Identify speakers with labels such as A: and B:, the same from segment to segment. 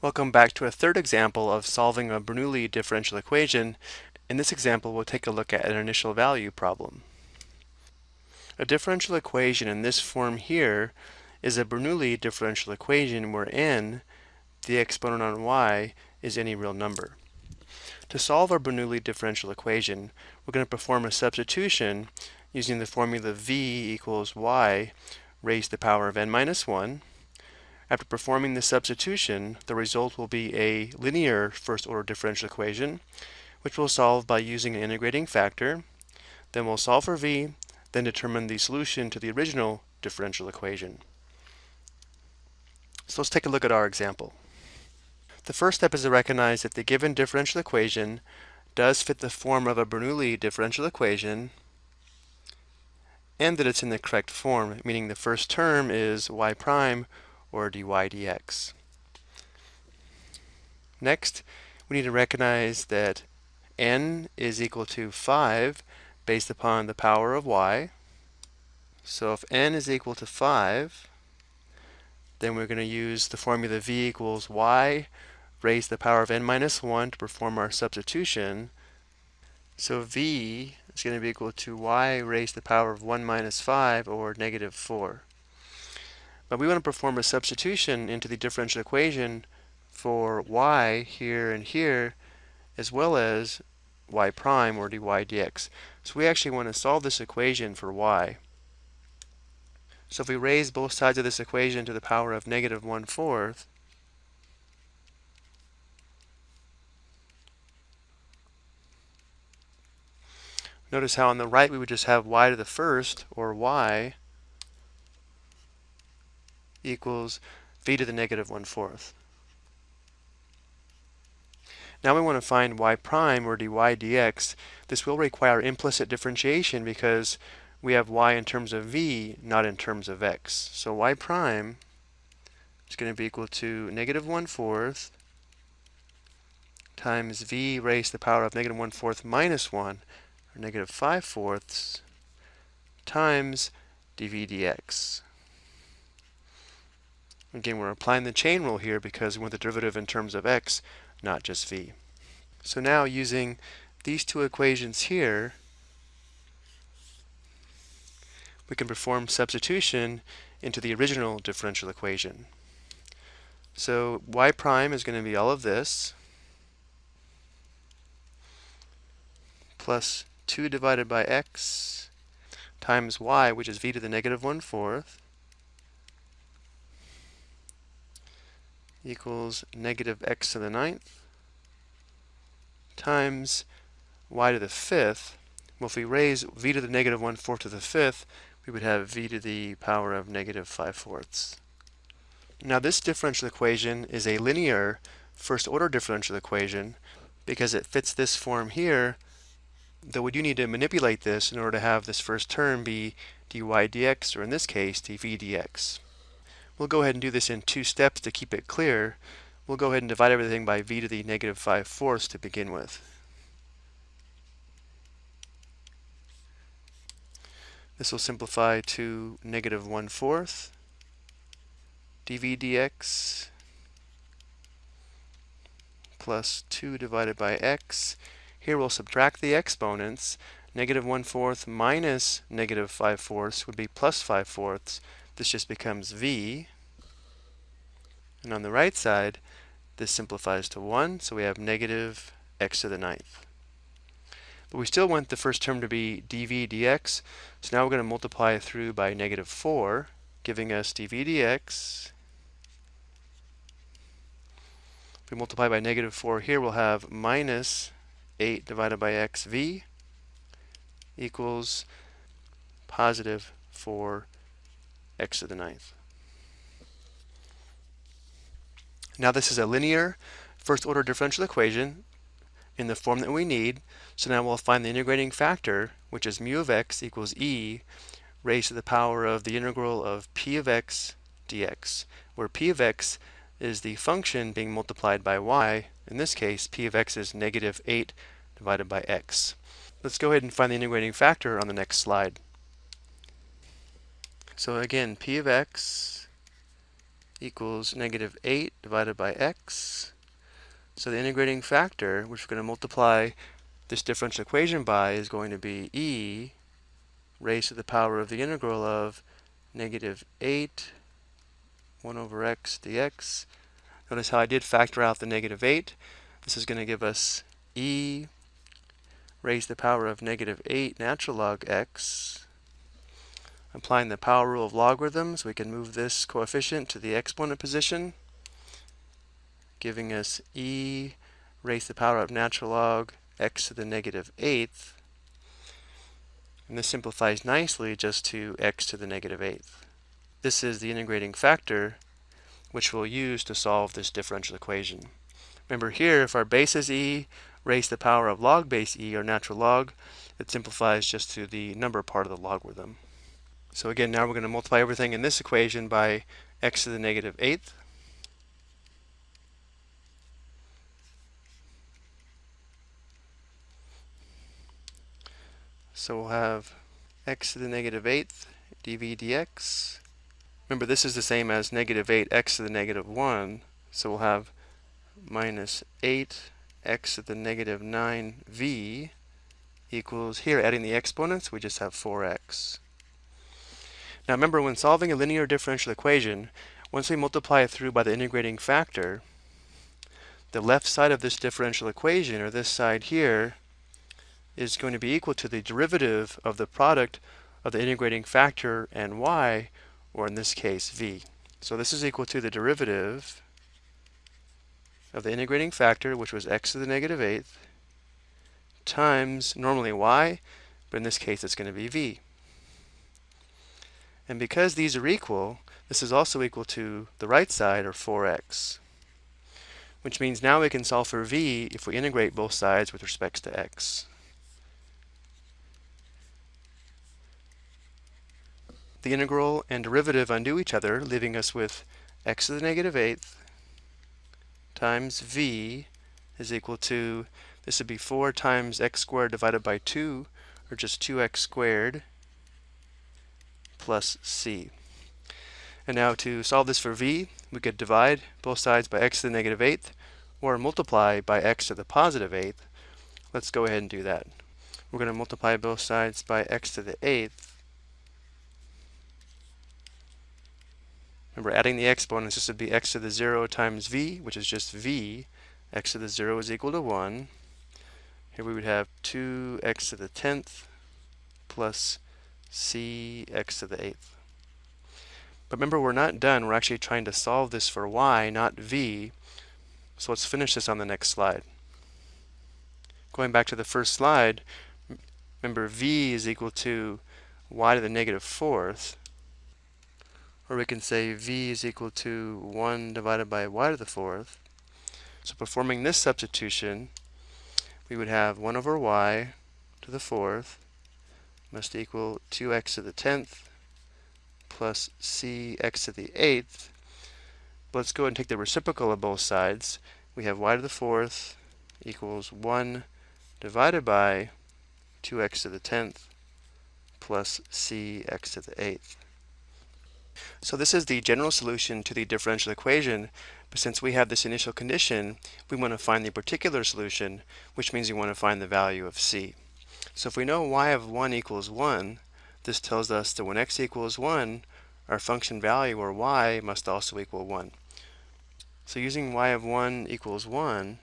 A: Welcome back to a third example of solving a Bernoulli differential equation. In this example, we'll take a look at an initial value problem. A differential equation in this form here is a Bernoulli differential equation where n, the exponent on y, is any real number. To solve our Bernoulli differential equation, we're going to perform a substitution using the formula v equals y raised to the power of n minus 1 after performing the substitution, the result will be a linear first-order differential equation, which we'll solve by using an integrating factor. Then we'll solve for v, then determine the solution to the original differential equation. So let's take a look at our example. The first step is to recognize that the given differential equation does fit the form of a Bernoulli differential equation and that it's in the correct form, meaning the first term is y prime or dy dx. Next, we need to recognize that n is equal to 5 based upon the power of y. So if n is equal to 5, then we're going to use the formula v equals y raised to the power of n minus 1 to perform our substitution. So v is going to be equal to y raised to the power of 1 minus 5 or negative 4. But we want to perform a substitution into the differential equation for y here and here, as well as y prime or dy dx. So we actually want to solve this equation for y. So if we raise both sides of this equation to the power of negative 1 fourth, notice how on the right we would just have y to the first, or y, equals v to the negative 1 fourth. Now we want to find y prime or dy dx. This will require implicit differentiation because we have y in terms of v, not in terms of x. So y prime is going to be equal to negative 1 fourth times v raised to the power of negative 1 fourth minus 1, or negative 5 fourths, times dv dx. Again, we're applying the chain rule here because we want the derivative in terms of x, not just v. So now using these two equations here, we can perform substitution into the original differential equation. So y prime is going to be all of this, plus 2 divided by x times y, which is v to the negative 1 fourth, equals negative x to the ninth times y to the fifth. Well, if we raise v to the negative 1 fourth to the fifth, we would have v to the power of negative 5 fourths. Now this differential equation is a linear first order differential equation because it fits this form here, though we do need to manipulate this in order to have this first term be dy dx, or in this case, dv dx. We'll go ahead and do this in two steps to keep it clear. We'll go ahead and divide everything by v to the negative 5 fourths to begin with. This will simplify to negative 1 fourth dv dx plus 2 divided by x. Here we'll subtract the exponents. Negative 1 fourth minus negative 5 fourths would be plus 5 fourths. This just becomes v. And on the right side, this simplifies to 1, so we have negative x to the ninth. But we still want the first term to be dv dx, so now we're going to multiply through by negative 4, giving us dv dx. If we multiply by negative 4 here, we'll have minus 8 divided by xv equals positive 4 x to the ninth. Now this is a linear first order differential equation in the form that we need. So now we'll find the integrating factor, which is mu of x equals e raised to the power of the integral of p of x dx, where p of x is the function being multiplied by y. In this case, p of x is negative 8 divided by x. Let's go ahead and find the integrating factor on the next slide. So again, p of x equals negative 8 divided by x. So the integrating factor, which we're going to multiply this differential equation by, is going to be e raised to the power of the integral of negative 8 1 over x dx. Notice how I did factor out the negative 8. This is going to give us e raised to the power of negative 8 natural log x. Applying the power rule of logarithms, we can move this coefficient to the exponent position, giving us e raised to the power of natural log x to the 8th. And this simplifies nicely just to x to the 8th. This is the integrating factor which we'll use to solve this differential equation. Remember here, if our base is e raised to the power of log base e, or natural log, it simplifies just to the number part of the logarithm. So again, now we're going to multiply everything in this equation by x to the 8th. So we'll have x to the 8th dv dx. Remember, this is the same as negative 8x to the negative 1. So we'll have minus 8x to the negative 9v equals, here adding the exponents, we just have 4x. Now remember, when solving a linear differential equation, once we multiply it through by the integrating factor, the left side of this differential equation, or this side here, is going to be equal to the derivative of the product of the integrating factor and y, or in this case, v. So this is equal to the derivative of the integrating factor, which was x to the negative eighth, times normally y, but in this case it's going to be v. And because these are equal, this is also equal to the right side, or 4x. Which means now we can solve for v if we integrate both sides with respect to x. The integral and derivative undo each other, leaving us with x to the negative eighth times v is equal to, this would be 4 times x squared divided by 2, or just 2x squared, plus c. And now to solve this for v, we could divide both sides by x to the negative eighth, or multiply by x to the positive eighth. Let's go ahead and do that. We're going to multiply both sides by x to the eighth. Remember, adding the exponents, this would be x to the 0 times v, which is just v. x to the 0 is equal to 1. Here we would have 2x to the 10th plus c x to the 8th. But remember, we're not done. We're actually trying to solve this for y, not v. So let's finish this on the next slide. Going back to the first slide, remember v is equal to y to the negative fourth. Or we can say v is equal to 1 divided by y to the fourth. So performing this substitution, we would have 1 over y to the fourth must equal 2x to the 10th plus cx to the 8th. let's go and take the reciprocal of both sides. We have y to the 4th equals 1 divided by 2x to the 10th plus cx to the 8th. So this is the general solution to the differential equation, but since we have this initial condition, we want to find the particular solution, which means we want to find the value of c. So if we know y of 1 equals 1, this tells us that when x equals 1, our function value, or y, must also equal 1. So using y of 1 equals 1,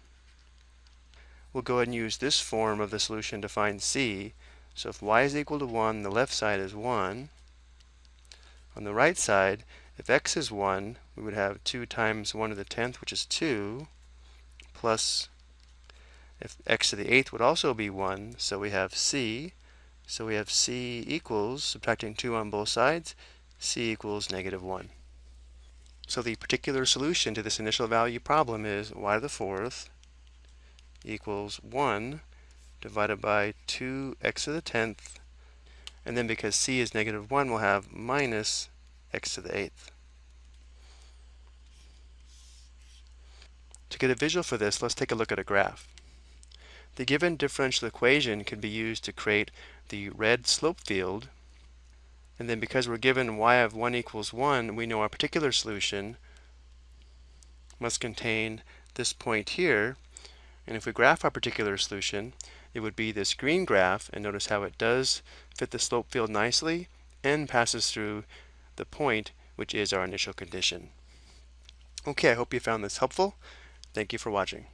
A: we'll go ahead and use this form of the solution to find c. So if y is equal to 1, the left side is 1. On the right side, if x is 1, we would have 2 times 1 to the 10th, which is 2, plus if x to the 8th would also be 1, so we have c. So we have c equals, subtracting 2 on both sides, c equals negative 1. So the particular solution to this initial value problem is y to the 4th equals 1 divided by 2x to the 10th. And then because c is negative 1, we'll have minus x to the 8th. To get a visual for this, let's take a look at a graph. The given differential equation can be used to create the red slope field. And then because we're given y of 1 equals 1, we know our particular solution, must contain this point here. And if we graph our particular solution, it would be this green graph, and notice how it does fit the slope field nicely and passes through the point, which is our initial condition. Okay, I hope you found this helpful. Thank you for watching.